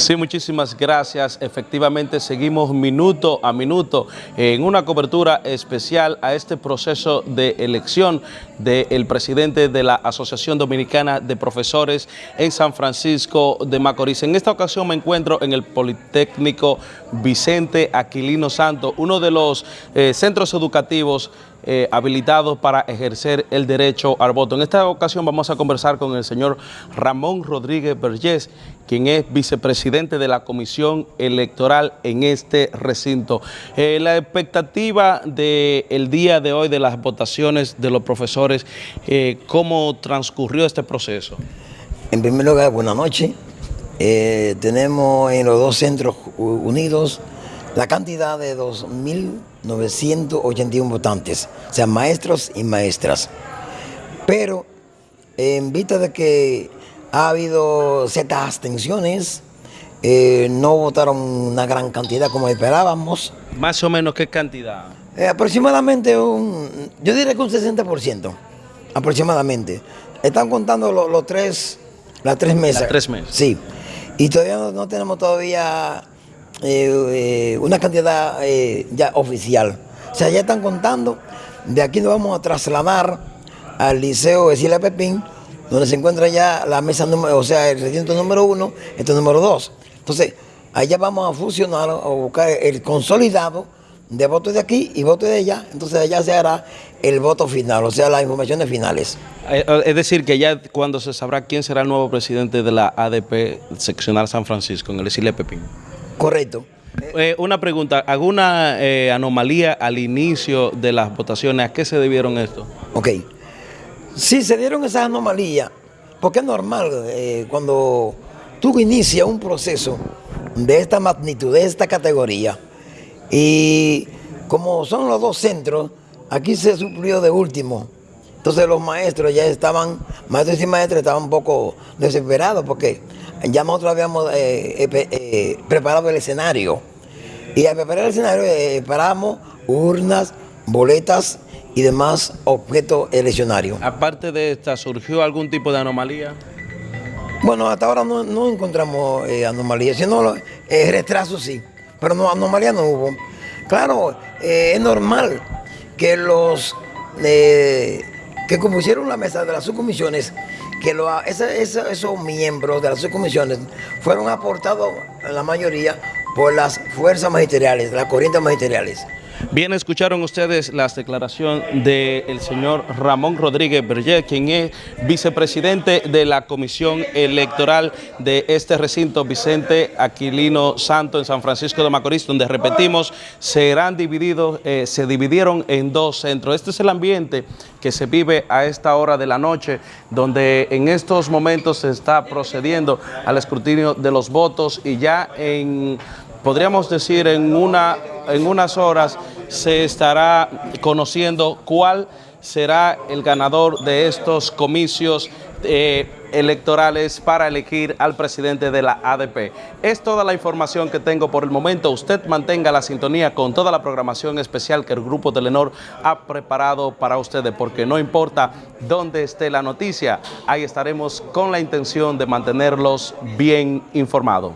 Sí, muchísimas gracias. Efectivamente, seguimos minuto a minuto en una cobertura especial a este proceso de elección del presidente de la Asociación Dominicana de Profesores en San Francisco de Macorís. En esta ocasión me encuentro en el Politécnico Vicente Aquilino Santo, uno de los eh, centros educativos eh, habilitados para ejercer el derecho al voto. En esta ocasión vamos a conversar con el señor Ramón Rodríguez Vergés, quien es vicepresidente de la Comisión Electoral en este recinto. Eh, la expectativa del día de hoy de las votaciones de los profesores, eh, ¿cómo transcurrió este proceso? En primer lugar, buenas noches. tenemos en los dos centros unidos la cantidad de 2.981 votantes, o sea, maestros y maestras. Pero en vista de que ha habido ciertas abstenciones, eh, no votaron una gran cantidad como esperábamos. ¿Más o menos qué cantidad? Eh, aproximadamente un, yo diría que un 60%, aproximadamente. Están contando los, tres, las tres mesas. Las tres mesas. Sí. Y todavía no tenemos todavía eh, eh, una cantidad eh, ya oficial. O sea, ya están contando, de aquí nos vamos a trasladar al Liceo de Pepín, donde se encuentra ya la mesa número, o sea, el recinto número uno, este número dos. Entonces, allá vamos a fusionar o buscar el consolidado de votos de aquí y votos de allá, entonces allá se hará el voto final, o sea, las informaciones finales. Es decir, que ya cuando se sabrá quién será el nuevo presidente de la ADP seccional San Francisco, en el Isile Pepín. Correcto. Eh, una pregunta, ¿alguna eh, anomalía al inicio de las votaciones? ¿A qué se debieron esto? Ok. Sí, se dieron esas anomalías, porque es normal eh, cuando tú inicias un proceso de esta magnitud, de esta categoría, y como son los dos centros, aquí se suplió de último. Entonces los maestros ya estaban, maestros y maestras estaban un poco desesperados porque ya nosotros habíamos eh, eh, eh, preparado el escenario. Y al preparar el escenario preparamos urnas, boletas y demás objetos eleccionarios. Aparte de esta, ¿surgió algún tipo de anomalía? Bueno, hasta ahora no, encontramos anomalías, sino retraso sí, pero no, anomalía no hubo. Claro, es normal que los que compusieron la mesa de las subcomisiones que esos miembros de las subcomisiones fueron aportados, la mayoría, por las fuerzas magisteriales, las corrientes magisteriales. Bien, escucharon ustedes las declaraciones del señor Ramón Rodríguez Berger, quien es vicepresidente de la Comisión Electoral de este recinto, Vicente Aquilino Santo, en San Francisco de Macorís, donde, repetimos, serán divididos, eh, se dividieron en dos centros. Este es el ambiente que se vive a esta hora de la noche, donde en estos momentos se está procediendo al escrutinio de los votos y ya en podríamos decir en, una, en unas horas se estará conociendo cuál será el ganador de estos comicios eh, electorales para elegir al presidente de la ADP. Es toda la información que tengo por el momento. Usted mantenga la sintonía con toda la programación especial que el Grupo Telenor ha preparado para ustedes, porque no importa dónde esté la noticia, ahí estaremos con la intención de mantenerlos bien informados.